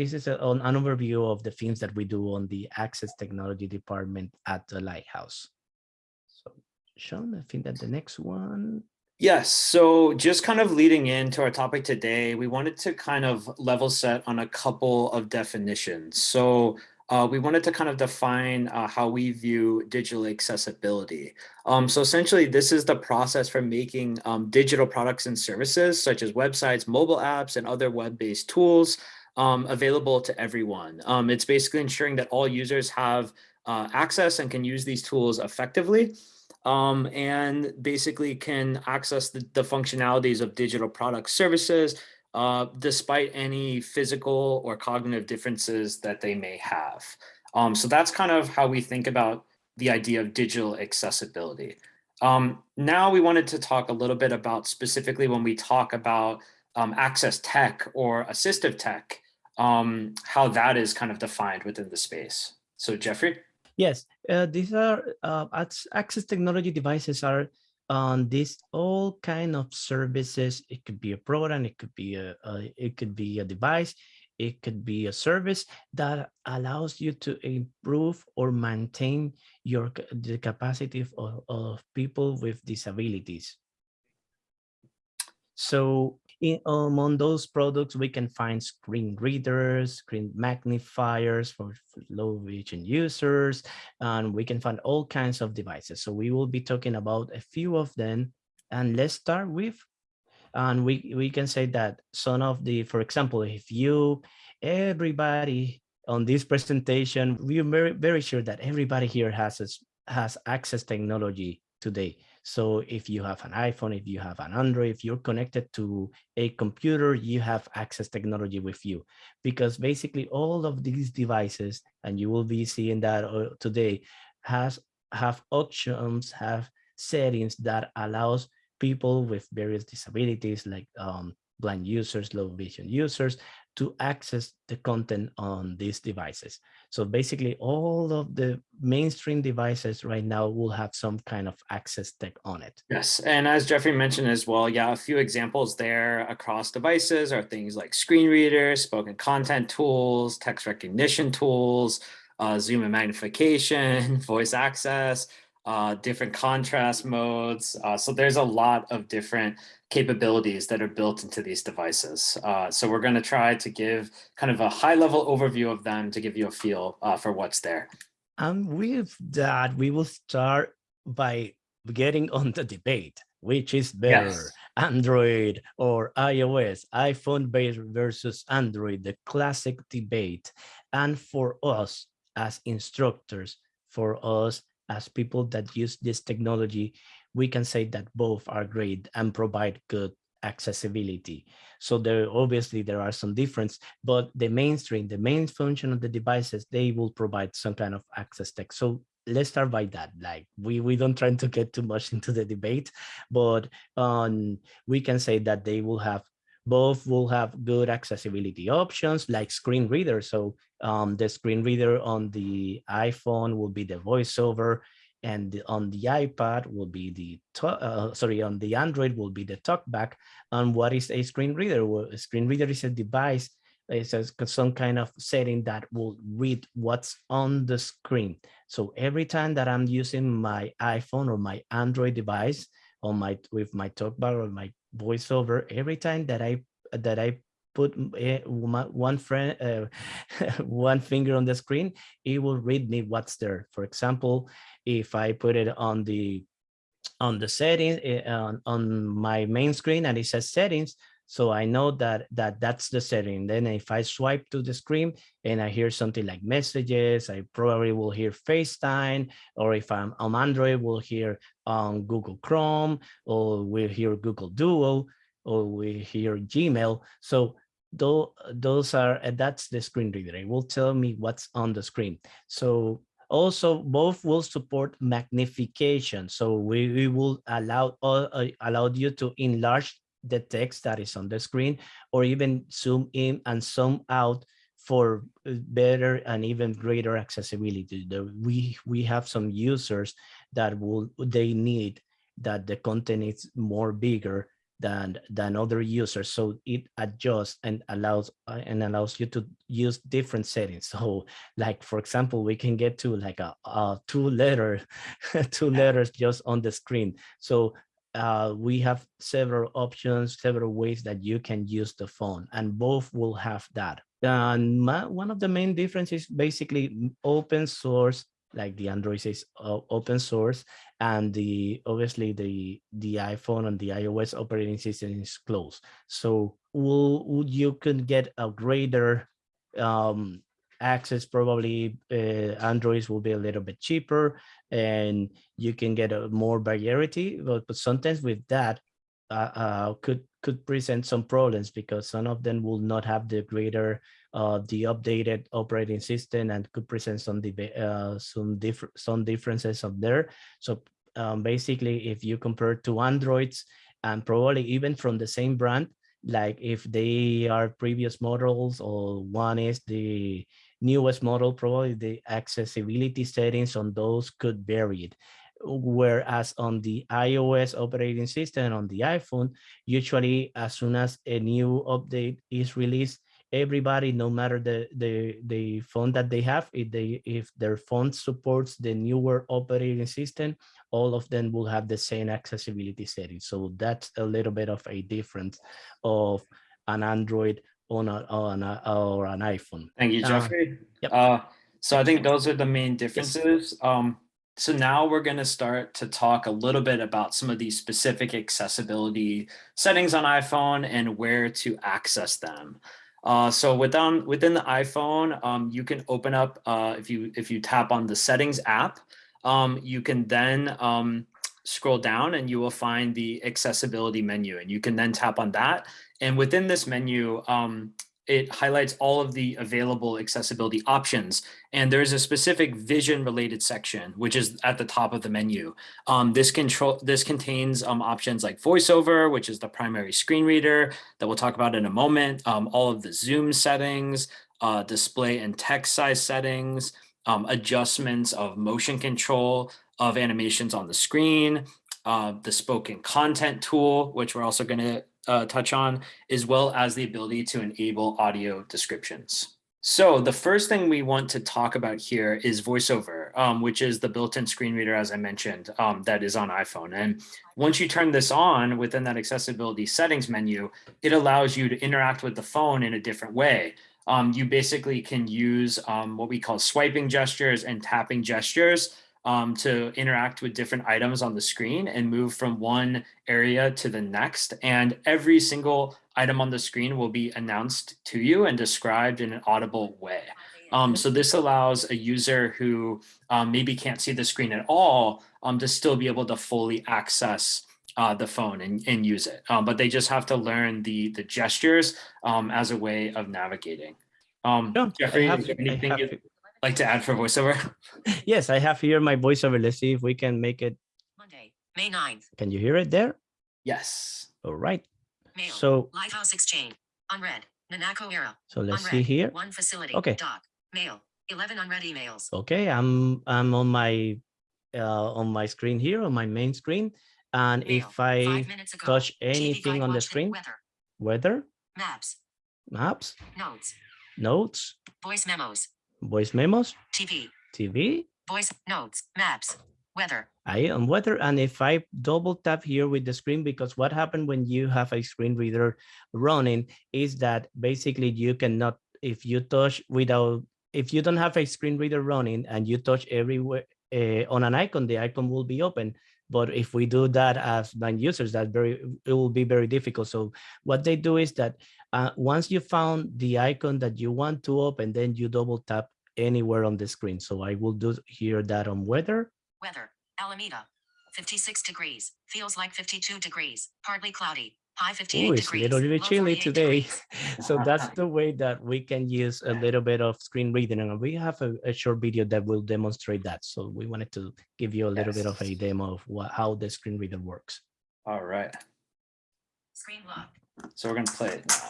this is a, an, overview of the things that we do on the access technology department at the Lighthouse. So Sean, I think that the next one. Yes, so just kind of leading into our topic today, we wanted to kind of level set on a couple of definitions. So uh, we wanted to kind of define uh, how we view digital accessibility. Um, so essentially, this is the process for making um, digital products and services, such as websites, mobile apps, and other web-based tools um, available to everyone. Um, it's basically ensuring that all users have uh, access and can use these tools effectively um, and basically can access the, the functionalities of digital product services uh, despite any physical or cognitive differences that they may have. Um, so that's kind of how we think about the idea of digital accessibility. Um, now we wanted to talk a little bit about specifically when we talk about um, access tech or assistive tech, um, how that is kind of defined within the space. So Jeffrey? Yes, uh, these are uh, access technology devices are on this all kind of services. It could be a program, it could be a, a, it could be a device, it could be a service that allows you to improve or maintain your the capacity of, of people with disabilities. So in, um, on those products, we can find screen readers, screen magnifiers for, for low vision users, and we can find all kinds of devices. So we will be talking about a few of them. And let's start with, and we, we can say that some of the, for example, if you, everybody on this presentation, we're very, very sure that everybody here has, has access technology today. So if you have an iPhone, if you have an Android, if you're connected to a computer, you have access technology with you. Because basically all of these devices, and you will be seeing that uh, today, has have options, have settings that allows people with various disabilities like um, blind users, low vision users to access the content on these devices. So basically all of the mainstream devices right now will have some kind of access tech on it. Yes, and as Jeffrey mentioned as well, yeah, a few examples there across devices are things like screen readers, spoken content tools, text recognition tools, uh, zoom and magnification, voice access, uh, different contrast modes. Uh, so there's a lot of different capabilities that are built into these devices. Uh, so we're going to try to give kind of a high level overview of them to give you a feel uh, for what's there. And with that, we will start by getting on the debate, which is better, yes. Android or iOS, iPhone based versus Android, the classic debate. And for us as instructors, for us as people that use this technology, we can say that both are great and provide good accessibility. So there obviously there are some difference, but the mainstream, the main function of the devices, they will provide some kind of access tech. So let's start by that. Like we we don't try to get too much into the debate, but um, we can say that they will have both will have good accessibility options like screen reader. So um, the screen reader on the iPhone will be the voiceover and on the iPad will be the, uh, sorry, on the Android will be the talkback. And what is a screen reader? Well, a screen reader is a device, it's a, some kind of setting that will read what's on the screen. So every time that I'm using my iPhone or my Android device on my with my talkback or my voiceover, every time that I that I put eh, one friend uh, one finger on the screen it will read me what's there for example if i put it on the on the settings eh, on, on my main screen and it says settings so i know that that that's the setting then if i swipe to the screen and i hear something like messages i probably will hear facetime or if i'm on android we'll hear on google chrome or we'll hear google duo or we hear Gmail. So though those are and that's the screen reader. It will tell me what's on the screen. So also both will support magnification. So we, we will allow uh, allow you to enlarge the text that is on the screen or even zoom in and zoom out for better and even greater accessibility. We we have some users that will they need that the content is more bigger than than other users. So it adjusts and allows uh, and allows you to use different settings. So like for example, we can get to like a, a two letter two letters just on the screen. So uh, we have several options, several ways that you can use the phone, and both will have that. And my, one of the main differences basically open source, like the Android is open source, and the obviously the the iPhone and the iOS operating system is closed. So will you can get a greater um, access probably uh, androids will be a little bit cheaper and you can get a more variety but, but sometimes with that uh, uh, could could present some problems because some of them will not have the greater uh, the updated operating system and could present some uh, some different some differences of there so um, basically if you compare to androids and probably even from the same brand like if they are previous models or one is the newest model, probably the accessibility settings on those could vary. Whereas on the iOS operating system on the iPhone, usually as soon as a new update is released, everybody, no matter the the the phone that they have, if they if their phone supports the newer operating system, all of them will have the same accessibility settings. So that's a little bit of a difference of an Android on a, on a, or an iPhone. Thank you, Uh, Jeffrey. yep. Uh, so I think those are the main differences. Um, so now we're going to start to talk a little bit about some of these specific accessibility settings on iPhone and where to access them. Uh, so within within the iPhone, um, you can open up uh, if you if you tap on the settings app, um, you can then um, scroll down and you will find the accessibility menu and you can then tap on that. And within this menu, um, it highlights all of the available accessibility options. And there's a specific vision related section, which is at the top of the menu. Um, this control this contains um, options like voiceover, which is the primary screen reader that we'll talk about in a moment, um, all of the zoom settings, uh, display and text size settings, um, adjustments of motion control of animations on the screen, uh, the spoken content tool, which we're also going to uh, touch on, as well as the ability to enable audio descriptions. So the first thing we want to talk about here is VoiceOver, um, which is the built-in screen reader, as I mentioned, um, that is on iPhone. And once you turn this on within that accessibility settings menu, it allows you to interact with the phone in a different way. Um, you basically can use um, what we call swiping gestures and tapping gestures um, to interact with different items on the screen and move from one area to the next. And every single item on the screen will be announced to you and described in an audible way. Um, so this allows a user who um, maybe can't see the screen at all um, to still be able to fully access uh, the phone and, and use it. Um, but they just have to learn the, the gestures um, as a way of navigating. Um, No, Jeffrey, have- is there I anything like to add for voiceover? Yes, I have here my voiceover. Let's see if we can make it. Monday, May 9th. Can you hear it there? Yes. All right. Mail. So, Lighthouse Exchange. Unread. Nanako era. so let's unread. see here. One facility. Okay. Doc. Mail. 11 unread emails. Okay, I'm I'm on my uh, on my screen here on my main screen, and Mail. if I ago. touch anything on the screen, Weather. weather, Maps. maps, Notes. notes, Voice memos. Voice memos, TV. TV, Voice notes. Maps. Weather. I am weather. And if I double tap here with the screen, because what happened when you have a screen reader running is that basically you cannot, if you touch without, if you don't have a screen reader running and you touch everywhere uh, on an icon, the icon will be open. But if we do that as blind users, that very it will be very difficult. So what they do is that uh, once you found the icon that you want to open, then you double tap anywhere on the screen. So I will do here that on weather. Weather. Alameda. 56 degrees. Feels like 52 degrees. Partly cloudy. High 58 Oh, it's a little bit chilly today. So that's the way that we can use a little bit of screen reading. And we have a, a short video that will demonstrate that. So we wanted to give you a little bit of a demo of what, how the screen reader works. All right. Screen lock. So we're going to play it now.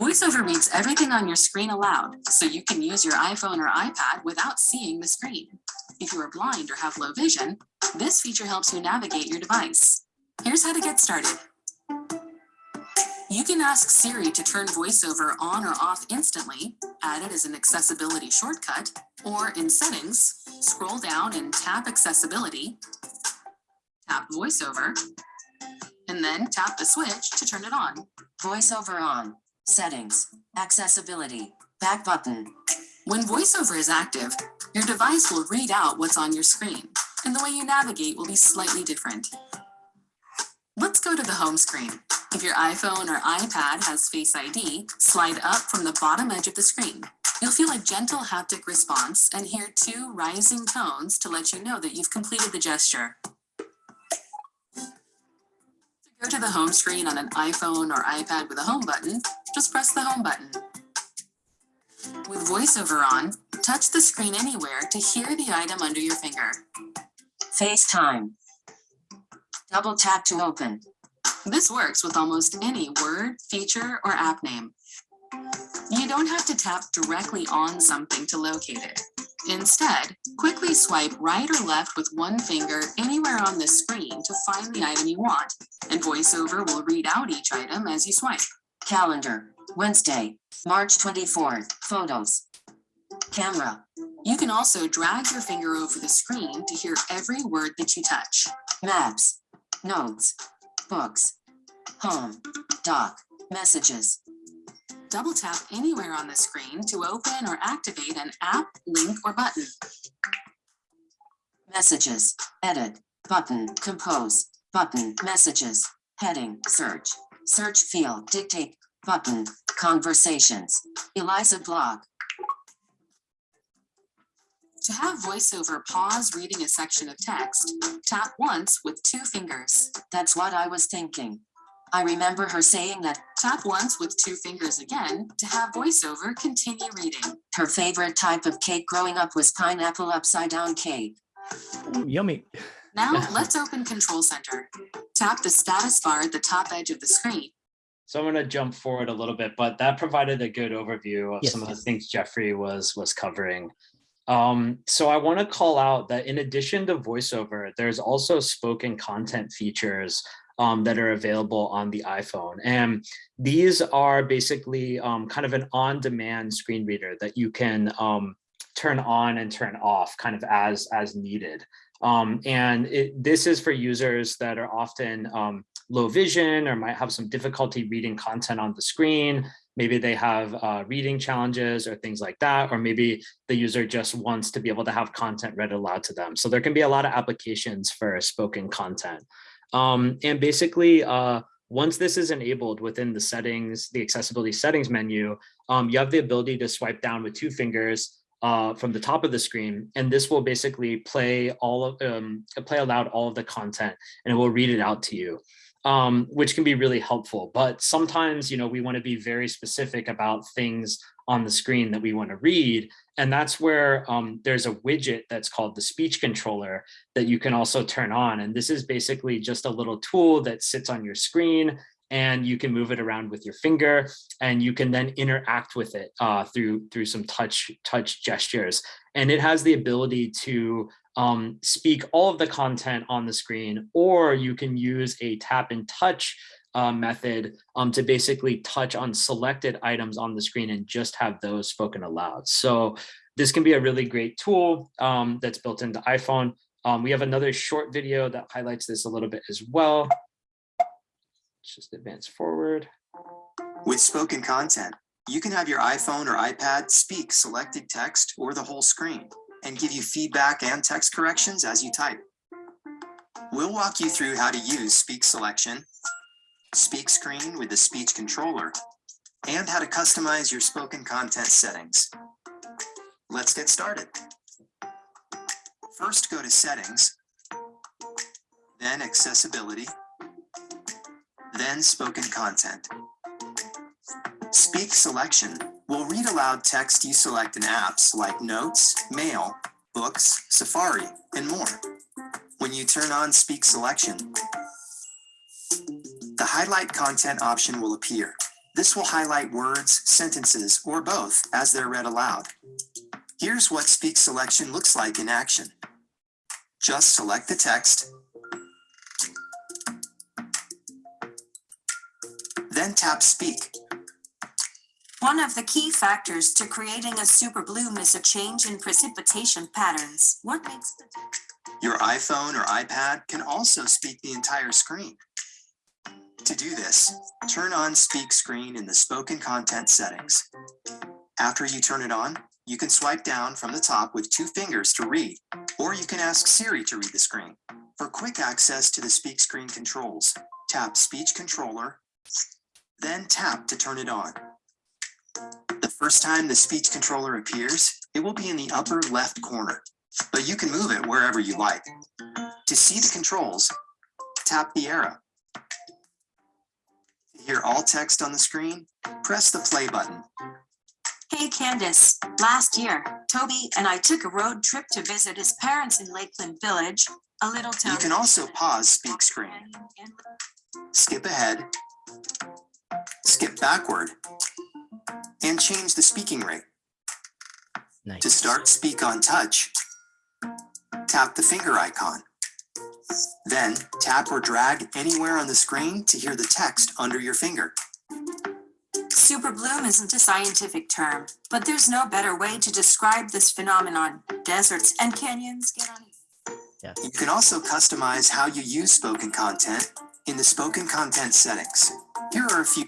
VoiceOver reads everything on your screen aloud, so you can use your iPhone or iPad without seeing the screen. If you are blind or have low vision, this feature helps you navigate your device. Here's how to get started. You can ask Siri to turn VoiceOver on or off instantly, add it as an accessibility shortcut, or in Settings, scroll down and tap Accessibility, tap VoiceOver, and then tap the switch to turn it on. Voiceover on. Settings. Accessibility. Back button. When VoiceOver is active, your device will read out what's on your screen, and the way you navigate will be slightly different. Let's go to the home screen. If your iPhone or iPad has Face ID, slide up from the bottom edge of the screen. You'll feel a gentle haptic response and hear two rising tones to let you know that you've completed the gesture. To go to the home screen on an iPhone or iPad with a home button, just press the home button. With VoiceOver on, touch the screen anywhere to hear the item under your finger. FaceTime. Double tap to open. This works with almost any word, feature, or app name. You don't have to tap directly on something to locate it. Instead, quickly swipe right or left with one finger anywhere on the screen to find the item you want, and VoiceOver will read out each item as you swipe. Calendar. Wednesday, March 24th. Photos. Camera. You can also drag your finger over the screen to hear every word that you touch. Maps. Notes. Books. Home. Doc. Messages. Double tap anywhere on the screen to open or activate an app, link, or button. Messages. Edit. Button. Compose. Button. Messages. Heading. Search. Search field. Dictate. Button. Conversations. Eliza blog. To have VoiceOver pause reading a section of text, tap once with two fingers. That's what I was thinking. I remember her saying that Tap once with two fingers again to have VoiceOver continue reading. her favorite type of cake growing up was pineapple upside down cake. Yummy. Now let's open Control Center. Tap the status bar at the top edge of the screen. So I'm going to jump forward a little bit, but that provided a good overview of Yes, some of the things Jeffrey was was covering. Um, so I want to call out that in addition to voiceover, there's also spoken content features um, that are available on the iPhone. And these are basically um, kind of an on-demand screen reader that you can um, turn on and turn off kind of as, as needed. Um, and it, this is for users that are often um, low vision or might have some difficulty reading content on the screen. Maybe they have uh, reading challenges or things like that, or maybe the user just wants to be able to have content read aloud to them. So there can be a lot of applications for spoken content. Um, and basically, uh, once this is enabled within the settings, the accessibility settings menu, um, you have the ability to swipe down with two fingers uh, from the top of the screen, and this will basically play all of um, play aloud all of the content, and it will read it out to you, um, which can be really helpful. But sometimes, you know, we want to be very specific about things on the screen that we want to read, and that's where um, there's a widget that's called the speech controller that you can also turn on. And this is basically just a little tool that sits on your screen and you can move it around with your finger and you can then interact with it uh, through through some touch touch gestures. And it has the ability to um, speak all of the content on the screen, or you can use a tap and touch uh, method um, to basically touch on selected items on the screen and just have those spoken aloud. So this can be a really great tool um, that's built into iPhone. Um, we have another short video that highlights this a little bit as well. Let's just advance forward. With spoken content, you can have your iPhone or iPad speak selected text or the whole screen and give you feedback and text corrections as you type. We'll walk you through how to use speak selection, speak screen with the speech controller, and how to customize your spoken content settings. Let's get started. First, go to settings, then accessibility, then spoken content. Speak selection will read aloud text you select in apps like Notes, Mail, Books, Safari, and more. When you turn on Speak Selection, the Highlight Content option will appear. This will highlight words, sentences, or both as they're read aloud. Here's what Speak Selection looks like in action. Just select the text, then tap Speak. One of the key factors to creating a super bloom is a change in precipitation patterns. What makes Your iPhone or iPad can also speak the entire screen. To do this, turn on Speak Screen in the spoken content settings. After you turn it on, you can swipe down from the top with two fingers to read, or you can ask Siri to read the screen. For quick access to the Speak Screen controls, tap Speech Controller, then tap to turn it on. The first time the speech controller appears, it will be in the upper left corner, but you can move it wherever you like. To see the controls, tap the arrow. To hear all text on the screen, press the play button. Hey Candace, last year, Toby and I took a road trip to visit his parents in Lakeland Village, a little town. You can also pause Speak Screen, skip ahead, skip backward, and change the speaking rate. To start Speak on Touch, tap the finger icon. Then tap or drag anywhere on the screen to hear the text under your finger. Super bloom isn't a scientific term, but there's no better way to describe this phenomenon. Deserts and canyons get on. Yeah. You can also customize how you use spoken content in the spoken content settings. Here are a few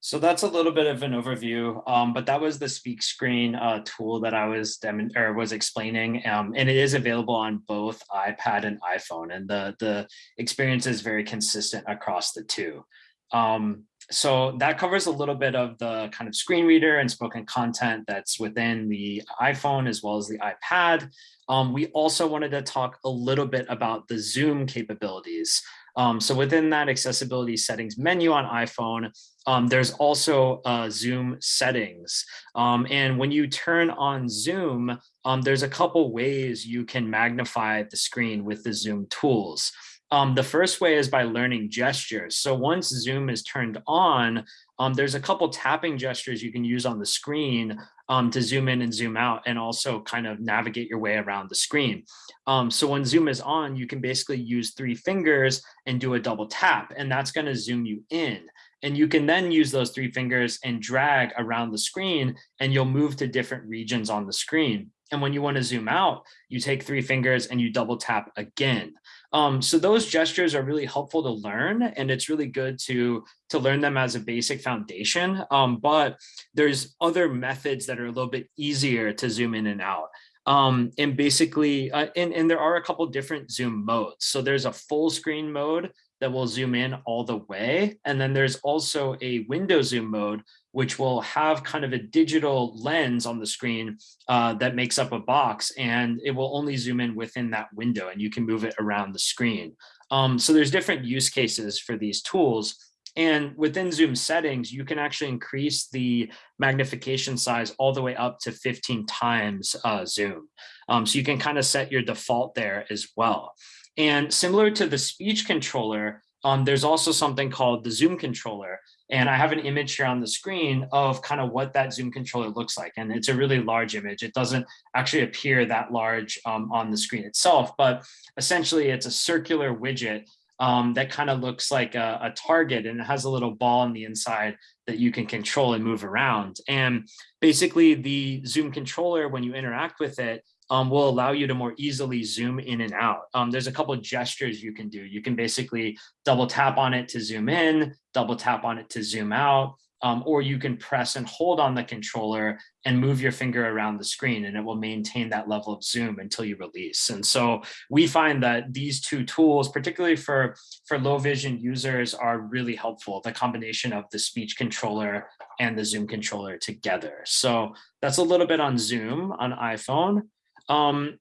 So that's a little bit of an overview, um, but that was the speak screen uh, tool that I was or was explaining, um, and it is available on both iPad and iPhone, and the the experience is very consistent across the two. Um, so that covers a little bit of the kind of screen reader and spoken content that's within the iPhone as well as the iPad. Um, we also wanted to talk a little bit about the Zoom capabilities. Um, so within that accessibility settings menu on iPhone, um, there's also uh, Zoom settings. Um, and when you turn on Zoom, um, there's a couple ways you can magnify the screen with the Zoom tools. Um, the first way is by learning gestures. So once Zoom is turned on, um, there's a couple tapping gestures you can use on the screen um, to zoom in and zoom out and also kind of navigate your way around the screen. Um, so when Zoom is on, you can basically use three fingers and do a double tap, and that's going to zoom you in. And you can then use those three fingers and drag around the screen, and you'll move to different regions on the screen. And when you want to zoom out, you take three fingers and you double tap again. Um, so those gestures are really helpful to learn, and it's really good to to learn them as a basic foundation. Um, but there's other methods that are a little bit easier to zoom in and out. Um, and basically, uh, and, and there are a couple different zoom modes. So there's a full screen mode that will zoom in all the way. And then there's also a window zoom mode, which will have kind of a digital lens on the screen uh, that makes up a box and it will only zoom in within that window and you can move it around the screen. Um, so there's different use cases for these tools. And within Zoom settings, you can actually increase the magnification size all the way up to 15 times uh, Zoom. Um, so you can kind of set your default there as well. And similar to the speech controller, um, there's also something called the Zoom controller. And I have an image here on the screen of kind of what that Zoom controller looks like. And it's a really large image. It doesn't actually appear that large um, on the screen itself, but essentially it's a circular widget um, that kind of looks like a, a target and it has a little ball on the inside that you can control and move around. And basically the Zoom controller, when you interact with it, um, will allow you to more easily zoom in and out. Um, there's a couple of gestures you can do. You can basically double tap on it to zoom in, double tap on it to zoom out, um, or you can press and hold on the controller and move your finger around the screen and it will maintain that level of zoom until you release. And so we find that these two tools, particularly for, for low vision users are really helpful, the combination of the speech controller and the Zoom controller together. So that's a little bit on Zoom on iPhone. Um,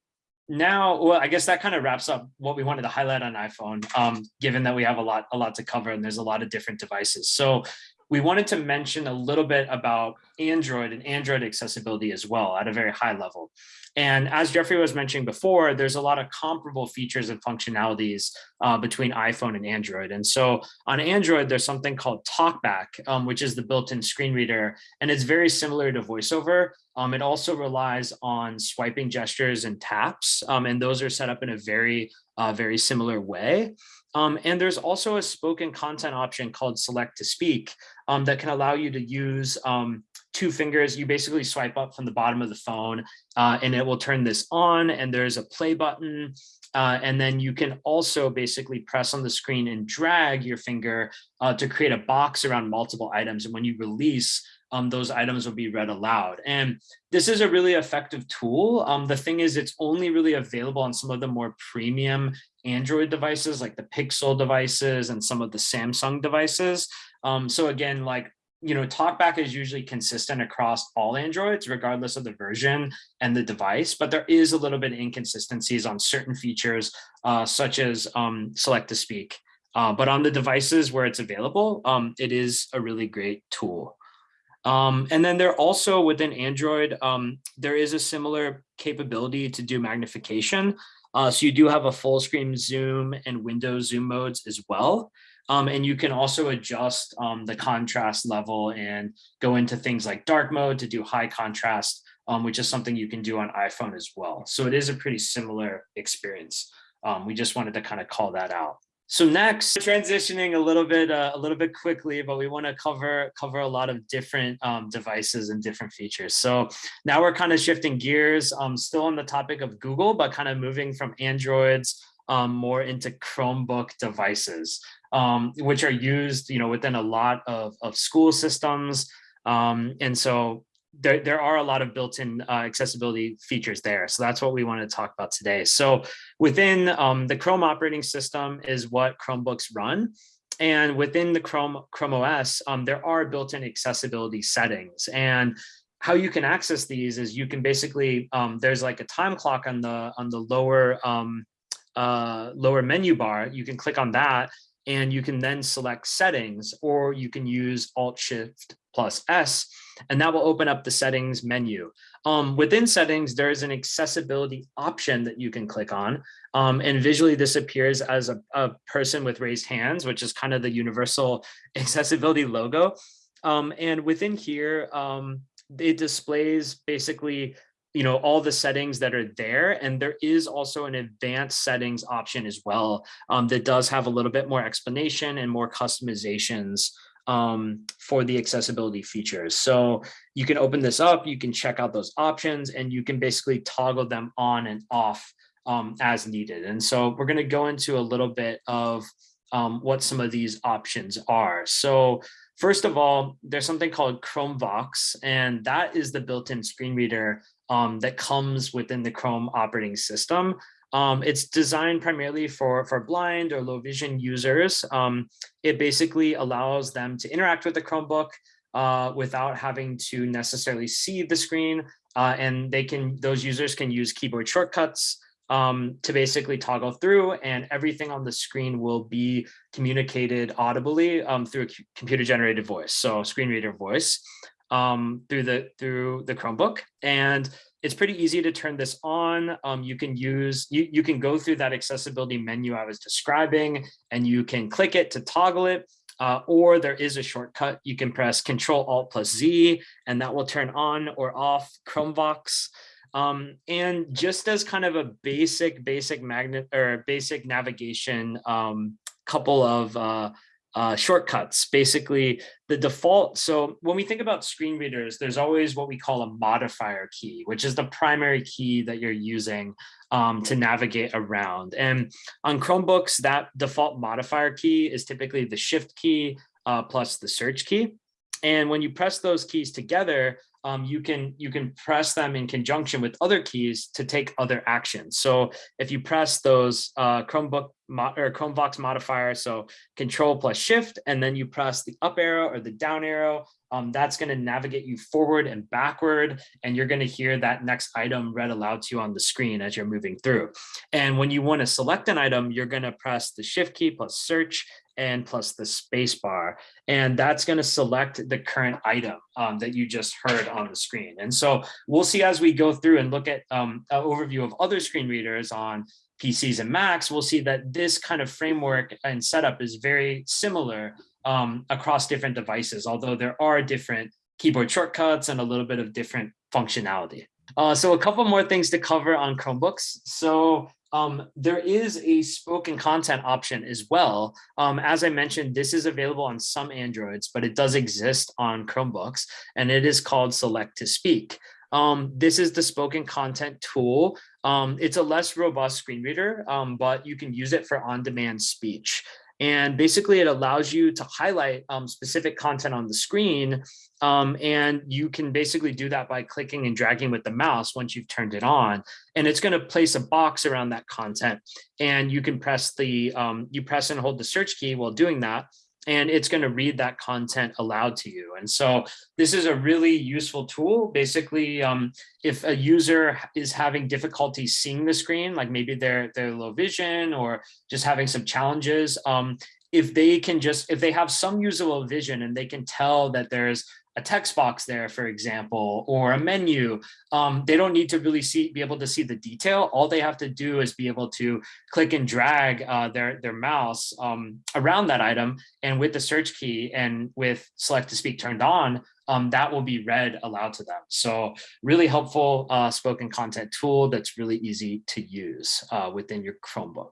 now, well, I guess that kind of wraps up what we wanted to highlight on iPhone, um, given that we have a lot, a lot to cover and there's a lot of different devices. So we wanted to mention a little bit about Android and Android accessibility as well at a very high level. And as Jeffrey was mentioning before, there's a lot of comparable features and functionalities uh, between iPhone and Android. And so on Android, there's something called TalkBack, um, which is the built-in screen reader, and it's very similar to VoiceOver. Um, it also relies on swiping gestures and taps, um, and those are set up in a very uh, very similar way. Um, and there's also a spoken content option called select to speak um, that can allow you to use um, two fingers. You basically swipe up from the bottom of the phone uh, and it will turn this on and there's a play button. Uh, and then you can also basically press on the screen and drag your finger uh, to create a box around multiple items. And when you release, um, those items will be read aloud. And this is a really effective tool. Um, the thing is, it's only really available on some of the more premium Android devices, like the Pixel devices and some of the Samsung devices. Um, so again, like, you know, TalkBack is usually consistent across all Androids, regardless of the version and the device, but there is a little bit of inconsistencies on certain features, uh, such as um, select to speak. Uh, but on the devices where it's available, um, it is a really great tool. Um, and then there also within Android, um, there is a similar capability to do magnification. Uh, so you do have a full screen zoom and window zoom modes as well. Um, and you can also adjust um, the contrast level and go into things like dark mode to do high contrast, um, which is something you can do on iPhone as well. So it is a pretty similar experience. Um, we just wanted to kind of call that out. So next, transitioning a little bit, uh, a little bit quickly, but we want to cover cover a lot of different um, devices and different features. So now we're kind of shifting gears, um, still on the topic of Google, but kind of moving from Androids um, more into Chromebook devices, um, which are used, you know, within a lot of of school systems. Um, and so there, there are a lot of built-in uh, accessibility features there. So that's what we want to talk about today. So within um, the Chrome operating system is what Chromebooks run. And within the Chrome, Chrome OS, um, there are built-in accessibility settings. And how you can access these is you can basically, um, there's like a time clock on the on the lower um, uh, lower menu bar. You can click on that and you can then select settings or you can use Alt Shift plus S and that will open up the settings menu. Um, within settings, there is an accessibility option that you can click on. Um, and visually this appears as a, a, person with raised hands, which is kind of the universal accessibility logo. Um, and within here, um, it displays basically you know all the settings that are there and there is also an advanced settings option as well um, that does have a little bit more explanation and more customizations um, for the accessibility features. So you can open this up, you can check out those options and you can basically toggle them on and off um, as needed. And so we're gonna go into a little bit of um, what some of these options are. So first of all, there's something called ChromeVox, and that is the built-in screen reader um, that comes within the Chrome operating system. Um, it's designed primarily for, for blind or low vision users. Um, it basically allows them to interact with the Chromebook uh, without having to necessarily see the screen. Uh, and they can, those users can use keyboard shortcuts um, to basically toggle through and everything on the screen will be communicated audibly um, through a computer generated voice. So screen reader voice um, through the through the Chromebook. And it's pretty easy to turn this on. Um, you can use, you, you can go through that accessibility menu I was describing and you can click it to toggle it. Uh, or there is a shortcut. You can press Control Alt plus Z and that will turn on or off ChromeVox. Um, and just as kind of a basic, basic magnet or basic navigation, um, couple of uh, uh, shortcuts, basically the default. So when we think about screen readers, there's always what we call a modifier key, which is the primary key that you're using um, to navigate around. And on Chromebooks, that default modifier key is typically the shift key uh, plus the search key. And when you press those keys together, um, you can you can press them in conjunction with other keys to take other actions. So if you press those uh, Chromebook or ChromeVox modifier, so Control plus Shift, and then you press the up arrow or the down arrow, um, that's going to navigate you forward and backward, and you're going to hear that next item read aloud to you on the screen as you're moving through. And when you want to select an item, you're going to press the Shift key plus Search, and plus the space bar. And that's going to select the current item um, that you just heard on the screen. And so we'll see as we go through and look at um, an overview of other screen readers on PCs and Macs, we'll see that this kind of framework and setup is very similar um, across different devices, although there are different keyboard shortcuts and a little bit of different functionality. Uh, so a couple more things to cover on Chromebooks. So um, there is a spoken content option as well. Um, as I mentioned, this is available on some Androids, but it does exist on Chromebooks and it is called Select to Speak. Um, this is the spoken content tool. Um, it's a less robust screen reader, um, but you can use it for on-demand speech. And basically it allows you to highlight um, specific content on the screen. Um, and you can basically do that by clicking and dragging with the mouse once you've turned it on. And it's gonna place a box around that content. And you can press the, um, you press and hold the search key while doing that and it's going to read that content aloud to you. And so this is a really useful tool. Basically, um, if a user is having difficulty seeing the screen, like maybe they're, they're low vision or just having some challenges, um, if they can just, if they have some usable vision and they can tell that there's a text box there, for example, or a menu, um, they don't need to really see be able to see the detail. All they have to do is be able to click and drag uh, their, their mouse um, around that item. And with the search key and with select to speak turned on, um, that will be read aloud to them. So really helpful uh, spoken content tool that's really easy to use uh, within your Chromebook.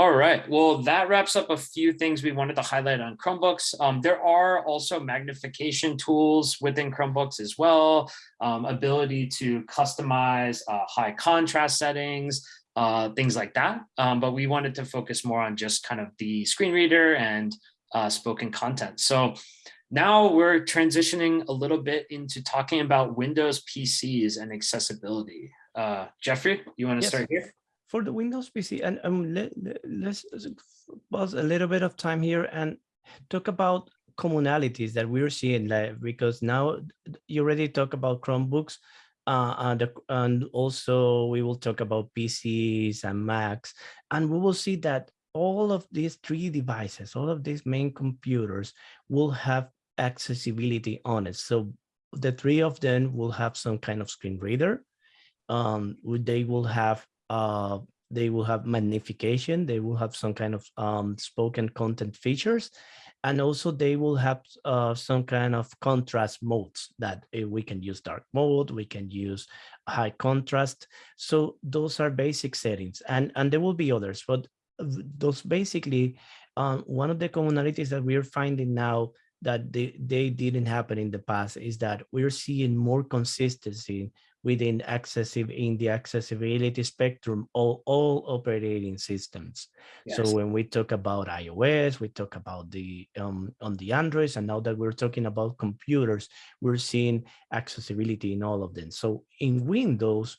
All right, well, that wraps up a few things we wanted to highlight on Chromebooks. Um, there are also magnification tools within Chromebooks as well, um, ability to customize uh, high contrast settings, uh, things like that. Um, but we wanted to focus more on just kind of the screen reader and uh, spoken content. So now we're transitioning a little bit into talking about Windows PCs and accessibility. Uh, Jeffrey, you want to Yes. start here? For the Windows PC, and um, let, us pause a little bit of time here and talk about commonalities that we're seeing like, because now you already talk about Chromebooks uh, and, and also we will talk about PCs and Macs, and we will see that all of these three devices, all of these main computers will have accessibility on it. So the three of them will have some kind of screen reader. Um, they will have uh, they will have magnification, they will have some kind of um, spoken content features, and also they will have uh, some kind of contrast modes that uh, we can use dark mode, we can use high contrast. So those are basic settings, and, and there will be others, but those basically, um, one of the commonalities that we're finding now that they, they didn't happen in the past is that we're seeing more consistency within accessible in the accessibility spectrum all, all operating systems. So when we talk about iOS, we talk about the um, on the Androids, and now that we're talking about computers, we're seeing accessibility in all of them. So in Windows,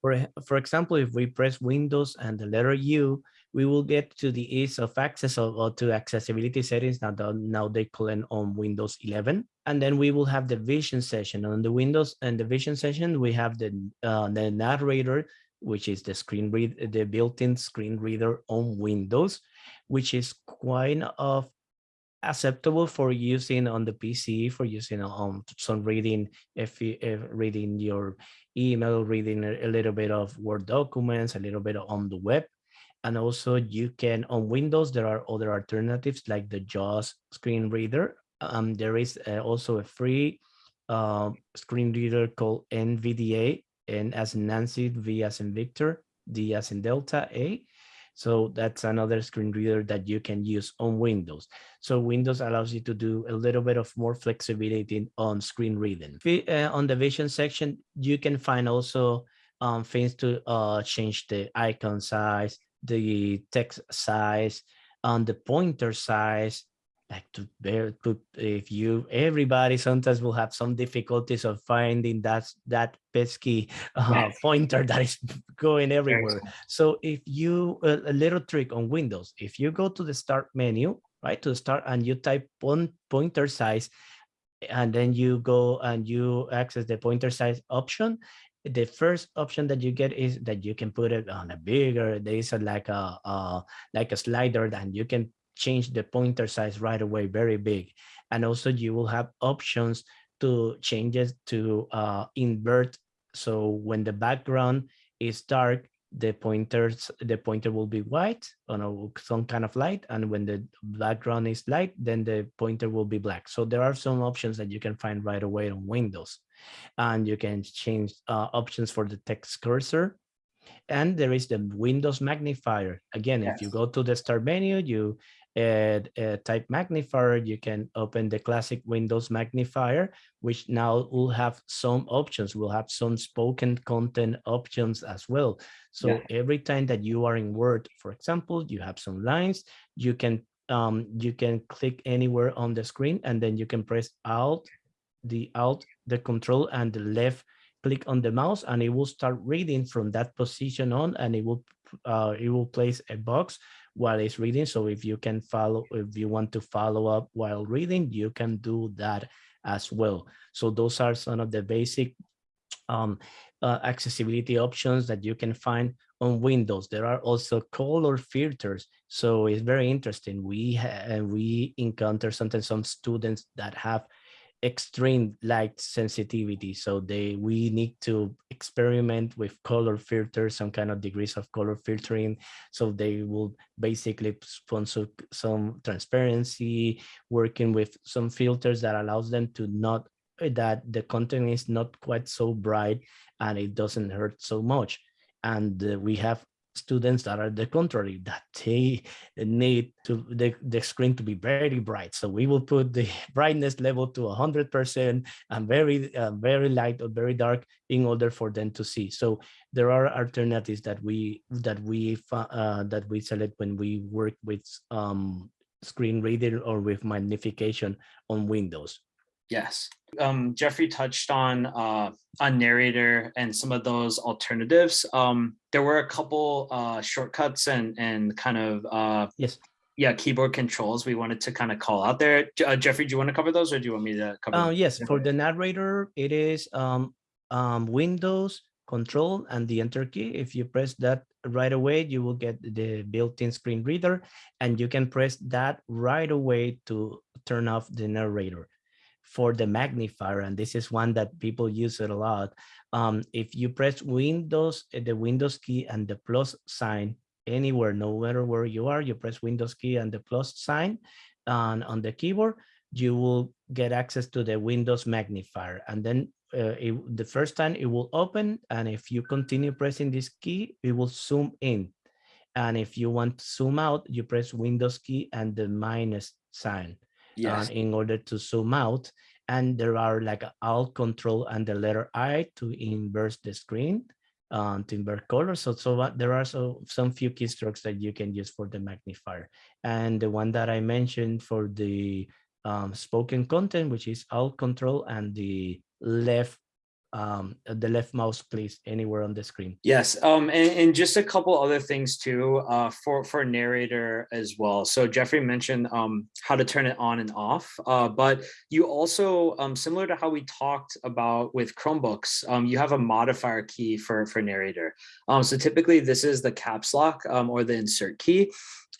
for, for example, if we press Windows and the letter U, we will get to the ease of access or, or to accessibility settings. Now, the, now they call it on Windows 11. And then we will have the vision session on the Windows and the vision session. We have the, uh, the narrator, which is the screen read, the built-in screen reader on Windows, which is quite of acceptable for using on the PC, for using on some reading, if, you, if reading your email, reading a little bit of Word documents, a little bit on the web. And also you can, on Windows, there are other alternatives like the JAWS screen reader. Um, there is uh, also a free uh, screen reader called NVDA, and as Nancy, V as in Victor, D as in Delta, A. So that's another screen reader that you can use on Windows. So Windows allows you to do a little bit of more flexibility on screen reading. Uh, on the vision section, you can find also um, things to uh, change the icon size, the text size, on the pointer size, like to bear to if you everybody sometimes will have some difficulties of finding that that pesky uh, Yes. pointer that is going Very everywhere. So if you a, little trick on Windows, if you go to the start menu, right, to the start and you type point, pointer size, and then you go and you access the pointer size option, the first option that you get is that you can put it on a bigger, there is a, like a uh, like a slider and you can change the pointer size right away, very big. And also you will have options to change it to uh, invert. So when the background is dark, the pointers the pointer will be white on a, some kind of light and when the background is light then the pointer will be black. So there are some options that you can find right away on windows. And you can change uh, options for the text cursor. And there is the Windows magnifier. Again, if you go to the start menu, you add uh, type magnifier, you can open the classic Windows magnifier, which now will have some options. We'll have some spoken content options as well. So Yeah. every time that you are in Word, for example, you have some lines, you can um, you can click anywhere on the screen and then you can press Alt, the Alt, the Control and the left click on the mouse and it will start reading from that position on and it will uh, it will place a box while it's reading. So if you can follow, if you want to follow up while reading, you can do that as well. So those are some of the basic um, uh, accessibility options that you can find on Windows. There are also color filters. So it's very interesting. We we encounter sometimes some students that have extreme light sensitivity. So they we need to experiment with color filters, some kind of degrees of color filtering. So they will basically sponsor some transparency, working with some filters that allows them to not that the content is not quite so bright and it doesn't hurt so much. And uh, we have students that are the contrary, that they need to the, the screen to be very bright. So we will put the brightness level to 100% and very, uh, very light or very dark in order for them to see. So there are alternatives that we that we uh, that we select when we work with um, screen reader or with magnification on Windows. Yes. Um, Jeffrey touched on uh, on narrator and some of those alternatives. Um, there were a couple uh, shortcuts and and kind of uh, Yes. yeah keyboard controls we wanted to kind of call out there. Uh, Jeffrey, do you want to cover those or do you want me to cover? Uh, yes, for the narrator, it is um, um, Windows Control and the Enter key. If you press that right away, you will get the built-in screen reader, and you can press that right away to turn off the narrator. For the magnifier, and this is one that people use it a lot. Um, if you press Windows, uh, the Windows key and the plus sign anywhere, no matter where you are, you press Windows key and the plus sign on, on the keyboard, you will get access to the Windows magnifier. And then uh, it, the first time it will open. And if you continue pressing this key, it will zoom in. And if you want to zoom out, you press Windows key and the minus sign yes. uh, in order to zoom out. And there are like Alt Control and the letter I to inverse the screen, um, to invert color. So, so what- there are so some few keystrokes that you can use for the magnifier. And the one that I mentioned for the um, spoken content, which is Alt Control and the left um, the left mouse please anywhere on the screen. Yes, um, and, and just a couple other things too, uh, for for narrator as well. So Jeffrey mentioned um, how to turn it on and off, uh, but you also, um, similar to how we talked about with Chromebooks, um, you have a modifier key for for narrator. Um, so typically this is the caps lock or the insert key,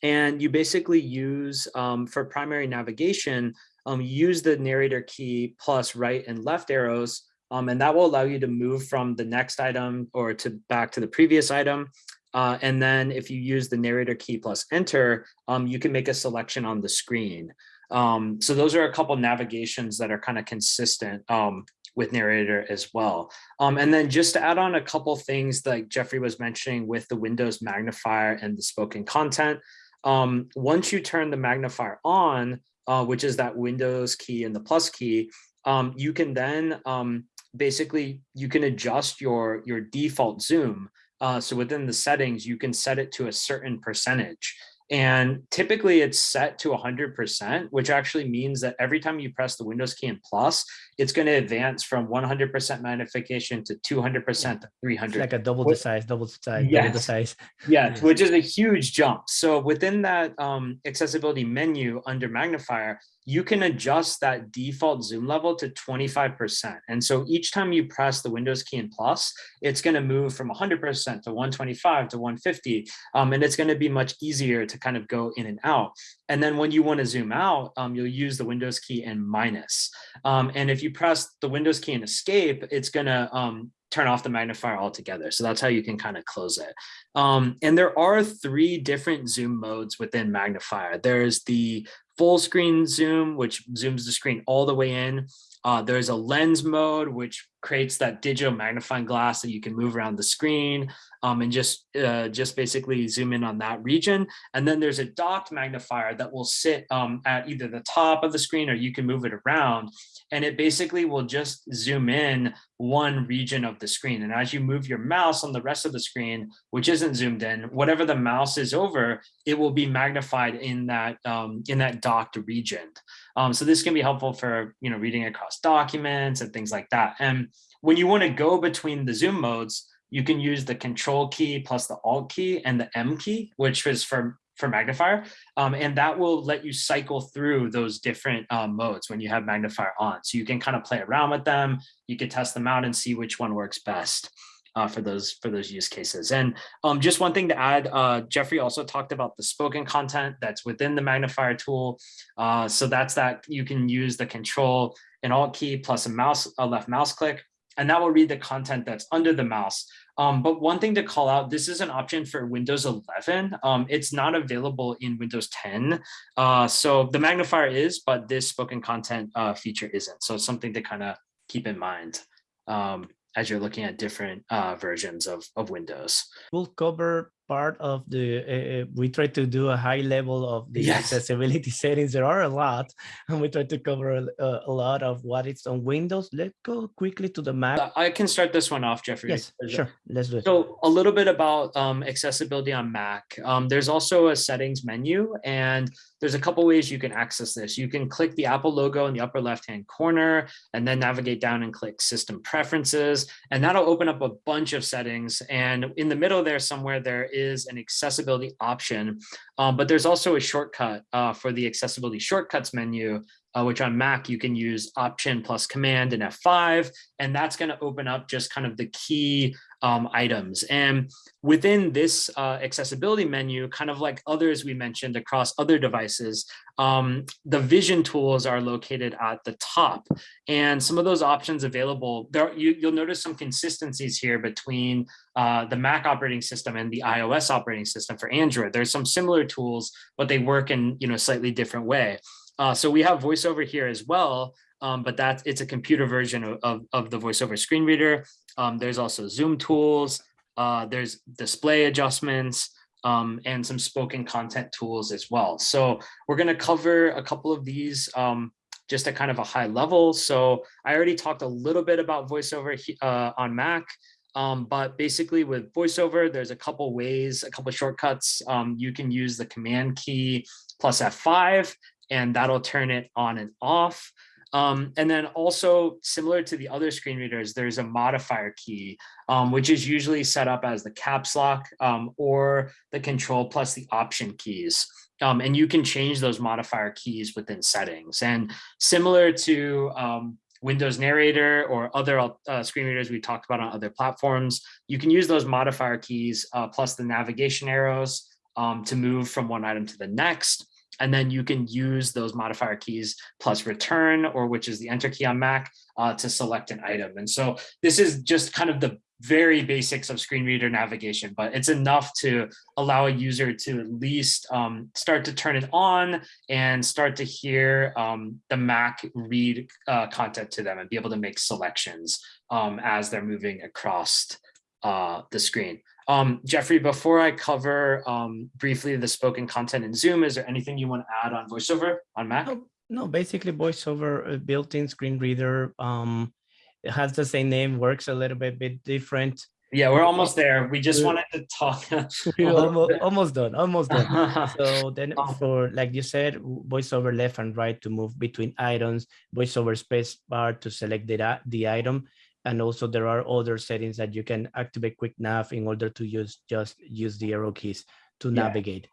and you basically use for primary navigation, use the narrator key plus right and left arrows um, and that will allow you to move from the next item or to back to the previous item. Uh, and then if you use the narrator key plus enter, um, you can make a selection on the screen. Um, so those are a couple navigations that are kind of consistent um, with narrator as well. Um, and then just to add on a couple things like Jeffrey was mentioning with the Windows magnifier and the spoken content, um, once you turn the magnifier on, uh, which is that Windows key and the plus key, you can then basically you can adjust your your default zoom. Uh, so within the settings, you can set it to a certain percentage. And typically it's set to 100%, which actually means that every time you press the Windows key and plus, it's going to advance from 100% magnification to 200% to 300. It's like a double the size, double the size, double the size. Yeah, Yes. which is a huge jump. So within that um, accessibility menu under magnifier, you can adjust that default zoom level to 25%. And so each time you press the Windows key and plus, it's going to move from 100% to 125 to 150. Um, and it's going to be much easier to kind of go in and out. And then when you want to zoom out, um, you'll use the Windows key and minus. Um, and if you press the Windows key and escape, it's going to um, turn off the magnifier altogether. So that's how you can kind of close it. Um, and there are three different zoom modes within magnifier. There's the full screen zoom, which zooms the screen all the way in. Uh, there's a lens mode, which creates that digital magnifying glass that you can move around the screen um, and just, uh, just basically zoom in on that region. And then there's a docked magnifier that will sit um, at either the top of the screen or you can move it around. And it basically will just zoom in one region of the screen. And as you move your mouse on the rest of the screen, which isn't zoomed in, whatever the mouse is over, it will be magnified in that um, in that docked region. Um, so this can be helpful for you know reading across documents and things like that. And when you want to go between the zoom modes, you can use the control key plus the alt key and the M key, which is for for magnifier. Um, and that will let you cycle through those different um, modes when you have magnifier on. So you can kind of play around with them. You can test them out and see which one works best. Uh, for those for those use cases. And um, just one thing to add, uh, Jeffrey also talked about the spoken content that's within the magnifier tool. Uh, so that's that you can use the control and alt key plus a mouse, a left mouse click, and that will read the content that's under the mouse. Um, but one thing to call out, this is an option for Windows 11. Um, it's not available in Windows 10. Uh, so the magnifier is, but this spoken content uh, feature isn't. So it's something to kind of keep in mind. Um, as you're looking at different uh, versions of, of Windows. We'll cover part of the, uh, we try to do a high level of the Yes. accessibility settings. There are a lot, and we try to cover a, a lot of what it's on Windows. Let's go quickly to the Mac. Uh, I can start this one off, Jeffrey. yes, uh, sure. Let's do it. So a little bit about um, accessibility on Mac. Um, there's also a settings menu and there's a couple ways you can access this. You can click the Apple logo in the upper left-hand corner and then navigate down and click system preferences. And that'll open up a bunch of settings. And in the middle there somewhere, there is an accessibility option, um, but there's also a shortcut uh, for the accessibility shortcuts menu uh, which on Mac you can use Option plus Command and F5, and that's going to open up just kind of the key um, items. And within this uh, accessibility menu, kind of like others we mentioned across other devices, um, the vision tools are located at the top. And some of those options available, there you, you'll notice some consistencies here between uh, the Mac operating system and the iOS operating system for Android. There's some similar tools, but they work in you know slightly different way. Uh, so we have voiceover here as well, um, but that's it's a computer version of, of, of the voiceover screen reader. Um, there's also zoom tools, uh, there's display adjustments, um, and some spoken content tools as well. So we're going to cover a couple of these um, just at kind of a high level. So I already talked a little bit about voiceover uh, on Mac. Um, but basically with voiceover, there's a couple ways, a couple shortcuts. Um, you can use the command key plus F5 and that'll turn it on and off. Um, and then also similar to the other screen readers, there's a modifier key, um, which is usually set up as the caps lock um, or the control plus the option keys. Um, and you can change those modifier keys within settings. And similar to um, Windows Narrator or other uh, screen readers we talked about on other platforms, you can use those modifier keys uh, plus the navigation arrows um, to move from one item to the next. And then you can use those modifier keys plus return, or which is the enter key on Mac, uh, to select an item. And so this is just kind of the very basics of screen reader navigation, but it's enough to allow a user to at least um, start to turn it on and start to hear um, the Mac read uh, content to them and be able to make selections um, as they're moving across uh, the screen. Um, Jeffrey, before I cover um, briefly the spoken content in Zoom, is there anything you want to add on VoiceOver on Mac? No, no, basically voiceover uh, built-in screen reader. Um, it has the same name, works a little bit, bit different. Yeah, we're almost there. We just wanted to talk. Almost, almost done, almost done. So then Oh. for, like you said, voiceover left and right to move between items, voiceover space bar to select the, the item. And also there are other settings that you can activate quick nav in order to use, just use the arrow keys to Yeah. navigate.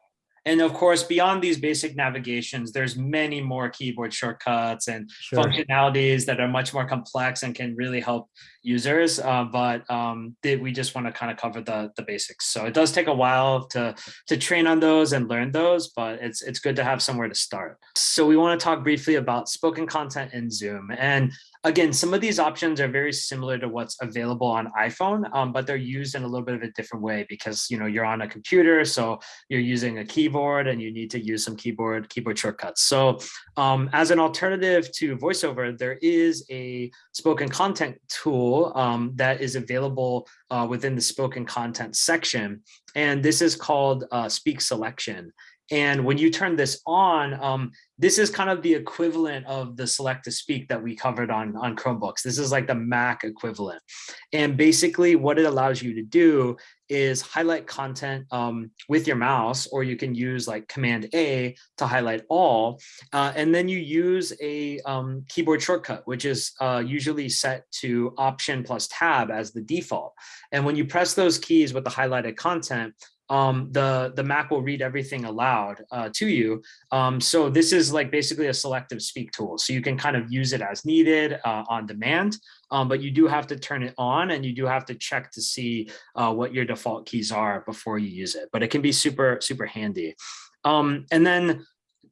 And of course, beyond these basic navigations, there's many more keyboard shortcuts and Sure. functionalities that are much more complex and can really help users. Uh, but um, they, we just want to kind of cover the, the basics. So it does take a while to, to train on those and learn those, but it's, it's good to have somewhere to start. So we want to talk briefly about spoken content in Zoom. And again, some of these options are very similar to what's available on iPhone, um, but they're used in a little bit of a different way because you know you're on a computer, so you're using a keyboard and you need to use some keyboard keyboard shortcuts. So um, as an alternative to VoiceOver, there is a spoken content tool um, that is available uh, within the spoken content section, and this is called uh, Speak Selection. And when you turn this on, um, this is kind of the equivalent of the select to speak that we covered on, on Chromebooks. This is like the Mac equivalent. And basically what it allows you to do is highlight content um, with your mouse, or you can use like Command A to highlight all. Uh, and then you use a um, keyboard shortcut, which is uh, usually set to Option plus Tab as the default. And when you press those keys with the highlighted content, um, the, the Mac will read everything aloud uh, to you. Um, so this is like basically a selective speak tool. So you can kind of use it as needed uh, on demand, um, but you do have to turn it on and you do have to check to see uh, what your default keys are before you use it. But it can be super, super handy. Um, and then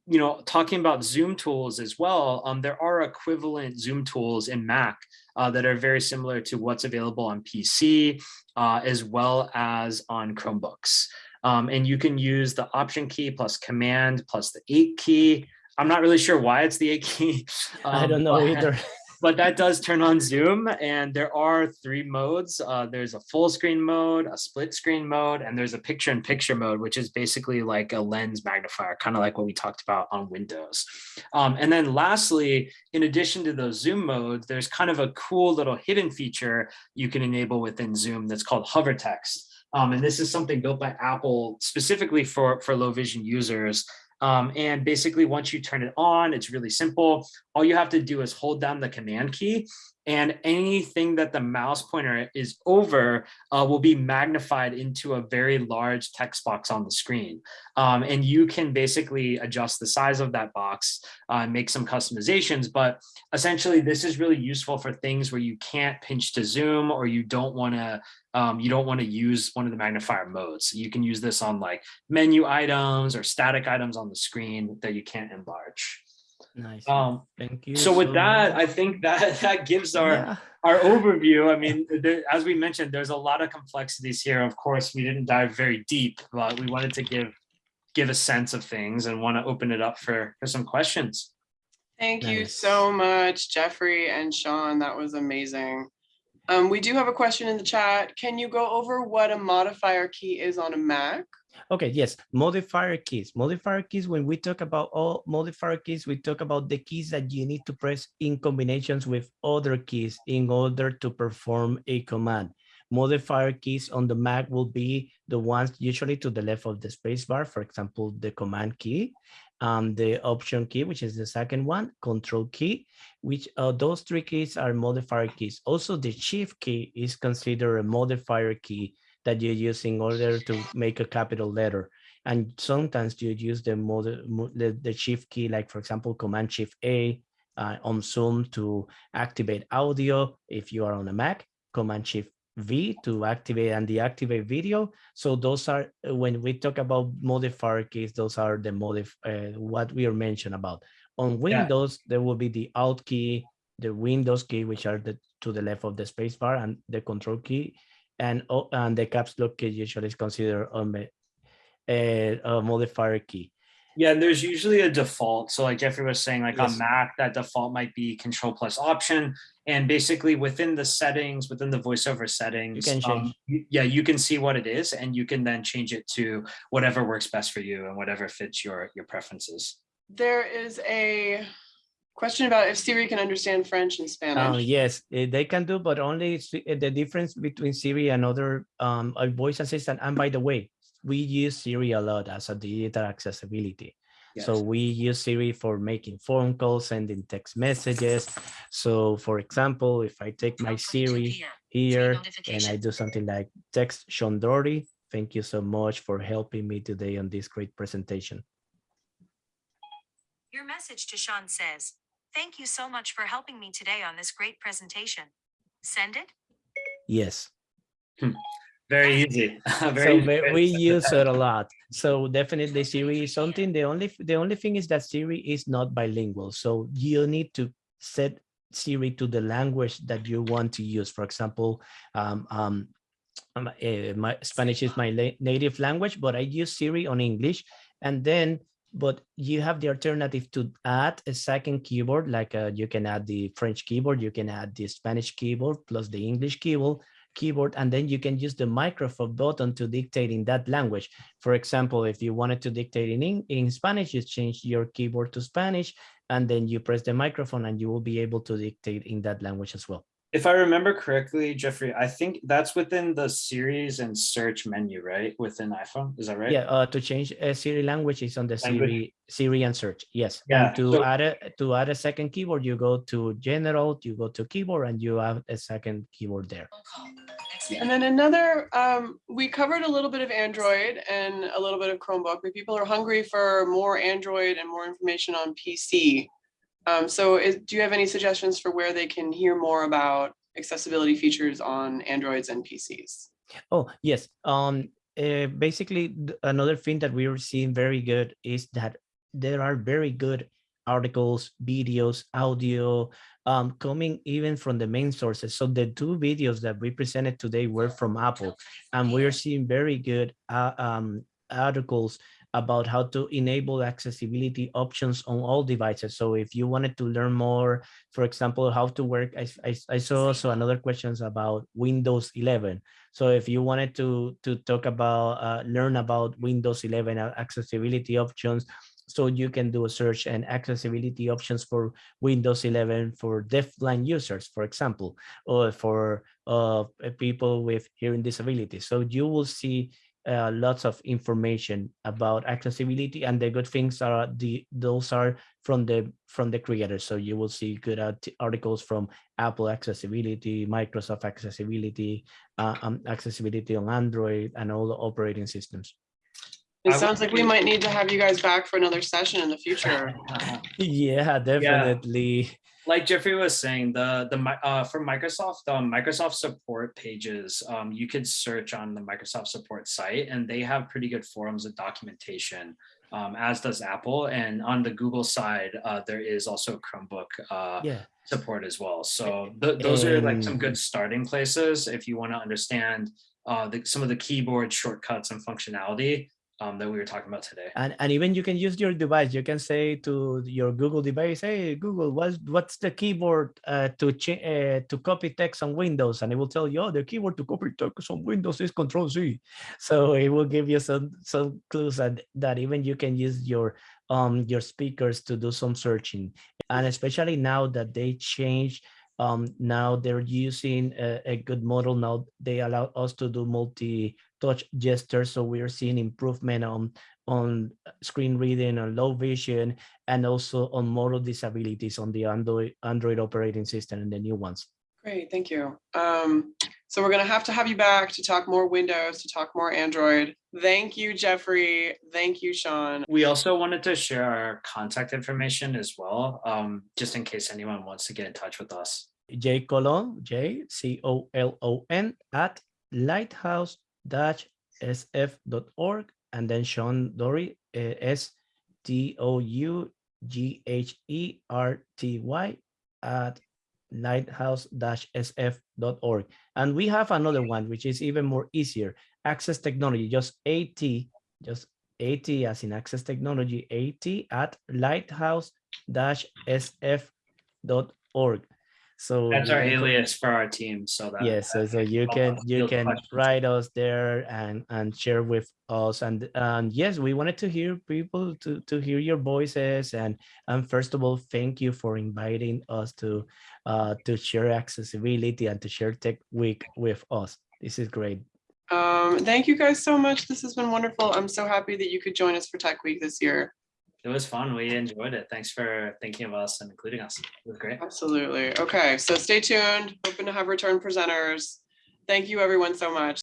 you know, talking about Zoom tools as well, um, there are equivalent Zoom tools in Mac uh, that are very similar to what's available on PC uh, as well as on Chromebooks. Um, and you can use the Option key plus Command plus the 8 key. I'm not really sure why it's the 8 key. Um, I don't know either. but that does turn on Zoom and there are three modes. Uh, there's a full screen mode, a split screen mode, and there's a picture in picture mode, which is basically like a lens magnifier, kind of like what we talked about on Windows. Um, and then lastly, in addition to those Zoom modes, there's kind of a cool little hidden feature you can enable within Zoom that's called hover text. Um, and this is something built by Apple specifically for, for low vision users. Um, and basically, once you turn it on, it's really simple. All you have to do is hold down the command key and anything that the mouse pointer is over uh, will be magnified into a very large text box on the screen. Um, and you can basically adjust the size of that box, uh, make some customizations, but essentially this is really useful for things where you can't pinch to zoom or you don't want to um, you don't want to use one of the magnifier modes. You can use this on like menu items or static items on the screen that you can't enlarge. Nice. Um, Thank you. so with so that, much. I think that that gives our Yeah. our overview. I mean, there, as we mentioned, there's a lot of complexities here. Of course, we didn't dive very deep, but we wanted to give give a sense of things and want to open it up for for some questions. Thank you so much, Jeffrey and Sean. That was amazing. Um, we do have a question in the chat. Can you go over what a modifier key is on a Mac? Okay, yes, modifier keys. Modifier keys, when we talk about all modifier keys, we talk about the keys that you need to press in combinations with other keys in order to perform a command. Modifier keys on the Mac will be the ones usually to the left of the spacebar, for example, the command key, um, the option key, which is the second one, control key, which uh, those three keys are modifier keys. Also, the shift key is considered a modifier key that you use in order to make a capital letter. And sometimes you use the, mode, the, the shift key, like for example, command shift A uh, on Zoom to activate audio if you are on a Mac, command shift V to activate and deactivate video. So those are, uh, when we talk about modifier keys, those are the modif, uh, what we are mentioned about. On Windows, there will be the Alt key, the Windows key, which are the to the left of the spacebar, and the Control key, and oh, and the caps lock key usually is considered a, a, a modifier key. Yeah, and there's usually a default. So like Jeffrey was saying, like Yes. on Mac, that default might be control plus option. And basically within the settings, within the voiceover settings, can um, change. y- yeah, you can see what it is and you can then change it to whatever works best for you and whatever fits your your preferences. There is a question about if Siri can understand French and Uh, Spanish. yes, eh, they can do, but only eh, the difference between Siri and other um, voice assistant. And by the way, we use Siri a lot as a digital accessibility. Yes. So we use Siri for making phone calls, sending text messages. So for example, if I take my 12:22 Siri here and I do something like text Sean Dougherty, thank you so much for helping me today on this great presentation. Your message to Sean says, Thank you so much for helping me today on this great presentation. Send it? Yes. Very easy. Very we, very we use it a lot so definitely siri is something the only the only thing is that siri is not bilingual so you need to set Siri to the language that you want to use. For example, um, um, eh, my Spanish is my native language, but I use Siri on English. And then, but you have the alternative to add a second keyboard, like uh, you can add the French keyboard, you can add the Spanish keyboard plus the English keyboard, keyboard, and then you can use the microphone button to dictate in that language. For example, if you wanted to dictate in, in Spanish, you change your keyboard to Spanish, and then you press the microphone and you will be able to dictate in that language as well. If I remember correctly, Jeffrey, I think that's within the Siri and search menu, right? Within iPhone, is that right? Yeah, uh, to change a Siri language is on the Language. Siri, Siri and search. Yes. Yeah, And to so- add a to add a second keyboard, you go to general, you go to keyboard, and you have a second keyboard there. And then another, um, we covered a little bit of Android and a little bit of Chromebook, but people are hungry for more Android and more information on PC. Um, so is, do you have any suggestions for where they can hear more about accessibility features on Androids and PCs? Oh, yes. Um, uh, basically, another thing that we are seeing very good is that there are very good articles, videos, audio, um, coming even from the main sources. So the two videos that we presented today were from Apple, and we are seeing very good uh, um, articles about how to enable accessibility options on all devices. So if you wanted to learn more, for example, how to work, I, I, I saw also another questions about Windows 11. So if you wanted to to talk about uh, learn about Windows 11 accessibility options, so you can do a search and accessibility options for Windows 11 for deafblind users, for example, or for uh, people with hearing disabilities. So you will see uh, lots of information about accessibility, and the good things are the those are from the from the creators. So you will see good art- articles from Apple accessibility, Microsoft accessibility, uh, um, accessibility on Android, and all the operating systems. It sounds like we might need to have you guys back for another session in the future. Yeah, definitely. Like Jeffrey was saying, the the uh, for Microsoft, um, Microsoft support pages, um, you could search on the Microsoft support site, and they have pretty good forums of documentation, um, as does Apple. And on the Google side, uh, there is also Chromebook uh, Yeah. support as well. So th- those are like some good starting places if you want to understand uh, the, some of the keyboard shortcuts and functionality um, that we were talking about today. And, and even you can use your device. You can say to your Google device, "Hey Google, what's what's the keyboard uh, to uh, to copy text on Windows?" And it will tell you, "Oh, the keyboard to copy text on Windows is Control Z. So it will give you some some clues that that even you can use your um your speakers to do some searching. And especially now that they change, um now they're using a, a good model. Now they allow us to do multi touch gestures. So we are seeing improvement on on screen reading and low vision and also on motor disabilities on the Android Android operating system and the new ones. Great, thank you. Um, so we're gonna have to have you back to talk more Windows, to talk more Android. Thank you, Jeffrey. Thank you, Sean. We also wanted to share our contact information as well, um, just in case anyone wants to get in touch with us. J Colon, J C O L O N at lighthouse sf.org and then Sean Dougherty uh, S T O U G H E R T Y at lighthouse-sf.org. And we have another one, which is even more easier, access technology, just AT, just AT as in access technology, AT at lighthouse-sf.org. So That's our you can- alias for our team, so that. Yes, so, so you can you can questions. write us there and and share with us and and yes, we wanted to hear people to to hear your voices and and first of all, thank you for inviting us to uh to share accessibility and to share tech week with us. This is great. Um, thank you guys so much. This has been wonderful. I'm so happy that you could join us for Tech Week this year. It was fun. We enjoyed it. Thanks for thinking of us and including us. It was great. Absolutely. Okay, so stay tuned. Hoping to have return presenters. Thank you, everyone, so much.